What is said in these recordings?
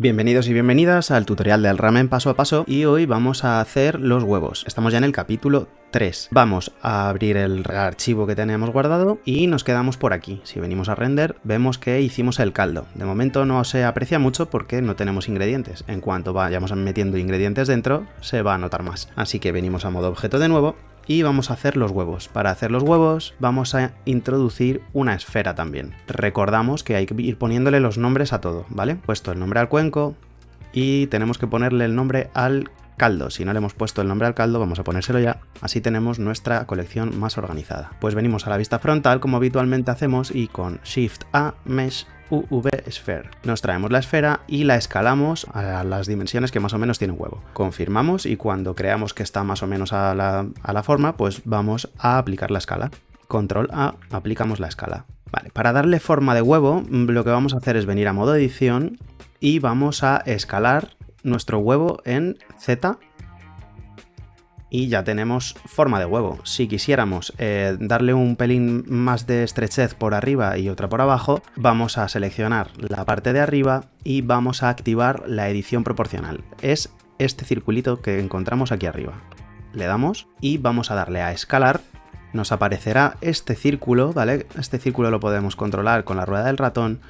Bienvenidos y bienvenidas al tutorial del ramen paso a paso y hoy vamos a hacer los huevos. Estamos ya en el capítulo 3. Vamos a abrir el archivo que teníamos guardado y nos quedamos por aquí. Si venimos a render vemos que hicimos el caldo. De momento no se aprecia mucho porque no tenemos ingredientes. En cuanto vayamos metiendo ingredientes dentro se va a notar más. Así que venimos a modo objeto de nuevo y vamos a hacer los huevos. Para hacer los huevos vamos a introducir una esfera también. Recordamos que hay que ir poniéndole los nombres a todo, ¿vale? Puesto el nombre al cuenco y tenemos que ponerle el nombre al caldo. Si no le hemos puesto el nombre al caldo, vamos a ponérselo ya. Así tenemos nuestra colección más organizada. Pues venimos a la vista frontal como habitualmente hacemos y con Shift A, Mesh UV Sphere. Nos traemos la esfera y la escalamos a las dimensiones que más o menos tiene un huevo. Confirmamos y cuando creamos que está más o menos a la, a la forma, pues vamos a aplicar la escala. Control A, aplicamos la escala. Vale, para darle forma de huevo, lo que vamos a hacer es venir a modo edición y vamos a escalar nuestro huevo en Z y ya tenemos forma de huevo. Si quisiéramos eh, darle un pelín más de estrechez por arriba y otra por abajo, vamos a seleccionar la parte de arriba y vamos a activar la edición proporcional. Es este circulito que encontramos aquí arriba. Le damos y vamos a darle a escalar. Nos aparecerá este círculo, ¿vale? Este círculo lo podemos controlar con la rueda del ratón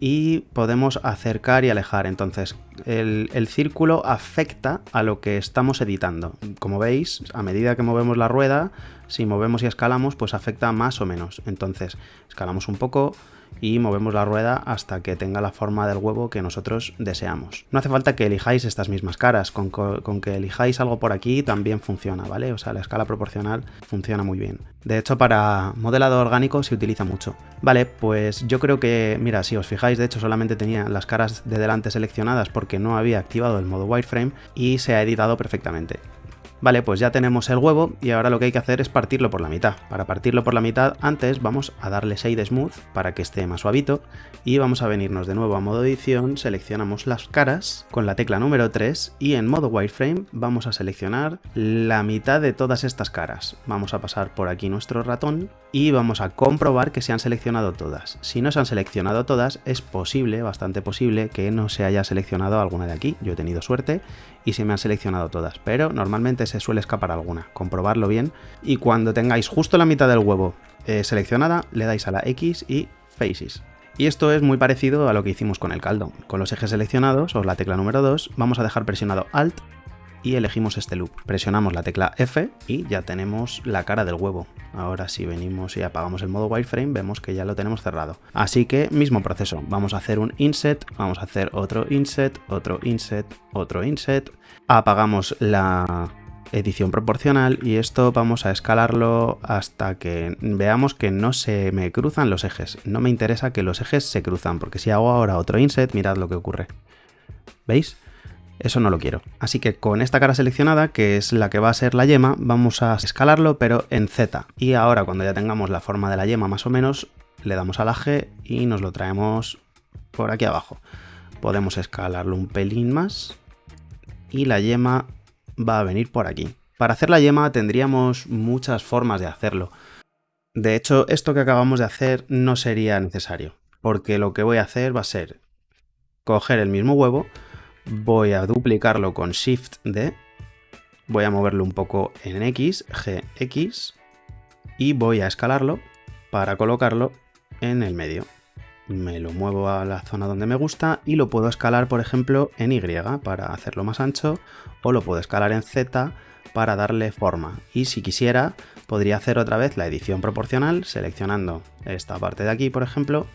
y podemos acercar y alejar. Entonces, el, círculo afecta a lo que estamos editando. Como veis, a medida que movemos la rueda, si movemos y escalamos, pues afecta más o menos. Entonces, escalamos un poco, y movemos la rueda hasta que tenga la forma del huevo que nosotros deseamos. No hace falta que elijáis estas mismas caras, con, que elijáis algo por aquí también funciona, ¿vale? O sea, la escala proporcional funciona muy bien. De hecho, para modelado orgánico se utiliza mucho. Vale, pues yo creo que, mira, si os fijáis, de hecho solamente tenía las caras de delante seleccionadas porque no había activado el modo wireframe y se ha editado perfectamente. Vale, pues ya tenemos el huevo y ahora lo que hay que hacer es partirlo por la mitad. Para partirlo por la mitad, antes vamos a darle Shade Smooth para que esté más suavito y vamos a venirnos de nuevo a modo edición, seleccionamos las caras con la tecla número 3 y en modo wireframe vamos a seleccionar la mitad de todas estas caras. Vamos a pasar por aquí nuestro ratón y vamos a comprobar que se han seleccionado todas. Si no se han seleccionado todas, es posible, bastante posible, que no se haya seleccionado alguna de aquí. Yo he tenido suerte y se me han seleccionado todas, pero normalmente se suele escapar alguna. Comprobarlo bien y cuando tengáis justo la mitad del huevo eh, seleccionada, le dais a la X y Faces. Y esto es muy parecido a lo que hicimos con el caldo. Con los ejes seleccionados, o la tecla número 2, vamos a dejar presionado Alt y elegimos este loop. Presionamos la tecla F y ya tenemos la cara del huevo. Ahora si venimos y apagamos el modo wireframe vemos que ya lo tenemos cerrado. Así que mismo proceso, vamos a hacer un inset, vamos a hacer otro inset, otro inset, otro inset, apagamos la edición proporcional y esto vamos a escalarlo hasta que veamos que no se me cruzan los ejes. No me interesa que los ejes se cruzan porque si hago ahora otro inset, mirad lo que ocurre. ¿Veis? Eso no lo quiero. Así que con esta cara seleccionada, que es la que va a ser la yema, vamos a escalarlo, pero en Z. Y ahora cuando ya tengamos la forma de la yema más o menos, le damos a la G y nos lo traemos por aquí abajo. Podemos escalarlo un pelín más y la yema va a venir por aquí. Para hacer la yema tendríamos muchas formas de hacerlo. De hecho, esto que acabamos de hacer no sería necesario, porque lo que voy a hacer va a ser coger el mismo huevo, voy a duplicarlo con Shift D, voy a moverlo un poco en X, GX, y voy a escalarlo para colocarlo en el medio. Me lo muevo a la zona donde me gusta y lo puedo escalar, por ejemplo, en Y para hacerlo más ancho, o lo puedo escalar en Z para darle forma. Y si quisiera, podría hacer otra vez la edición proporcional, seleccionando esta parte de aquí, por ejemplo,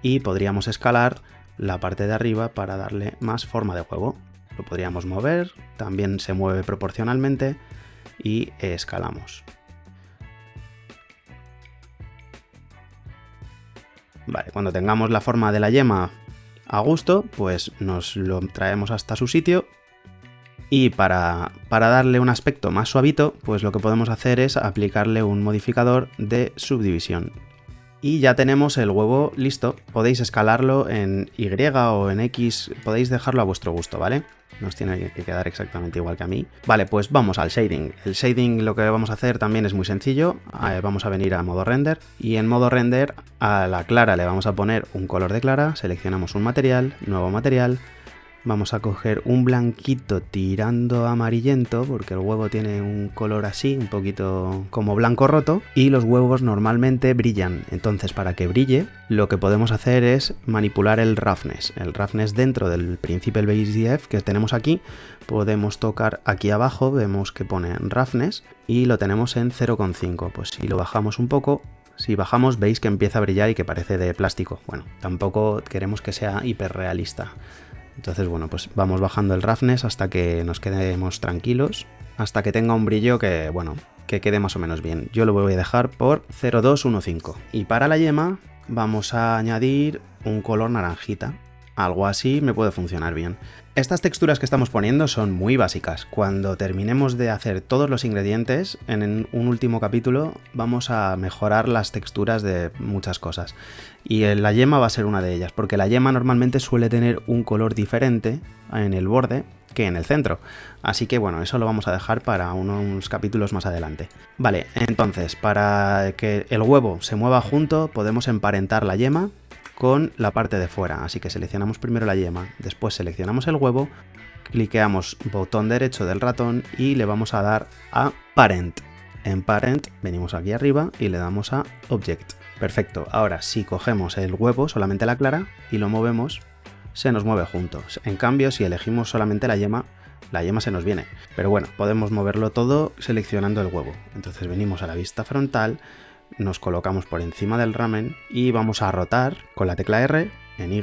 y podríamos escalar la parte de arriba para darle más forma de juego. Lo podríamos mover, también se mueve proporcionalmente y escalamos. Vale, cuando tengamos la forma de la yema a gusto, pues nos lo traemos hasta su sitio y para, para, darle un aspecto más suavito, pues lo que podemos hacer es aplicarle un modificador de subdivisión y ya tenemos el huevo listo. Podéis escalarlo en Y o en X, podéis dejarlo a vuestro gusto, ¿vale? Nos tiene que quedar exactamente igual que a mí. Vale, pues vamos al shading. El shading lo que vamos a hacer también es muy sencillo. Eh, vamos a venir a modo render y en modo render a la clara le vamos a poner un color de clara, seleccionamos un material, nuevo material, vamos a coger un blanquito tirando amarillento, porque el huevo tiene un color así, un poquito como blanco roto, y los huevos normalmente brillan. Entonces, para que brille, lo que podemos hacer es manipular el roughness. El roughness dentro del Principal BaseDF que tenemos aquí, podemos tocar aquí abajo, vemos que pone roughness, y lo tenemos en 0,5. Pues si lo bajamos un poco, si bajamos veis que empieza a brillar y que parece de plástico. Bueno, tampoco queremos que sea hiperrealista. Entonces, bueno, pues vamos bajando el roughness hasta que nos quedemos tranquilos, hasta que tenga un brillo que, bueno, que quede más o menos bien. Yo lo voy a dejar por 0,215. Y para la yema vamos a añadir un color naranjita. Algo así me puede funcionar bien. Estas texturas que estamos poniendo son muy básicas. Cuando terminemos de hacer todos los ingredientes, en un último capítulo vamos a mejorar las texturas de muchas cosas. Y la yema va a ser una de ellas, porque la yema normalmente suele tener un color diferente en el borde que en el centro. Así que bueno, eso lo vamos a dejar para unos capítulos más adelante. Vale, entonces, para que el huevo se mueva junto, podemos emparentar la yema con la parte de fuera. Así que seleccionamos primero la yema, después seleccionamos el huevo, cliqueamos botón derecho del ratón y le vamos a dar a Parent. En Parent venimos aquí arriba y le damos a Object. Perfecto, ahora si cogemos el huevo, solamente la clara, y lo movemos, se nos mueve juntos. En cambio, si elegimos solamente la yema, la yema se nos viene. Pero bueno, podemos moverlo todo seleccionando el huevo. Entonces venimos a la vista frontal, nos colocamos por encima del ramen y vamos a rotar con la tecla R en Y,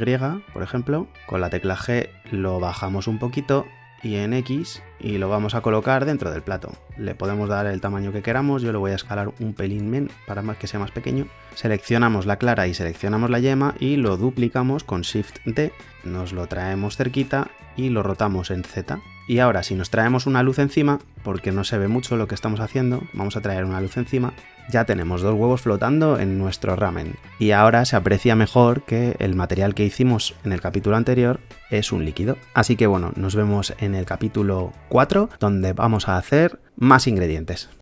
por ejemplo, con la tecla G lo bajamos un poquito y en X y lo vamos a colocar dentro del plato. Le podemos dar el tamaño que queramos, yo lo voy a escalar un pelín men para que sea más pequeño. Seleccionamos la clara y seleccionamos la yema y lo duplicamos con Shift D, nos lo traemos cerquita y lo rotamos en Z. Y ahora si nos traemos una luz encima, porque no se ve mucho lo que estamos haciendo, vamos a traer una luz encima, ya tenemos dos huevos flotando en nuestro ramen. Y ahora se aprecia mejor que el material que hicimos en el capítulo anterior es un líquido. Así que bueno, nos vemos en el capítulo 4, donde vamos a hacer más ingredientes.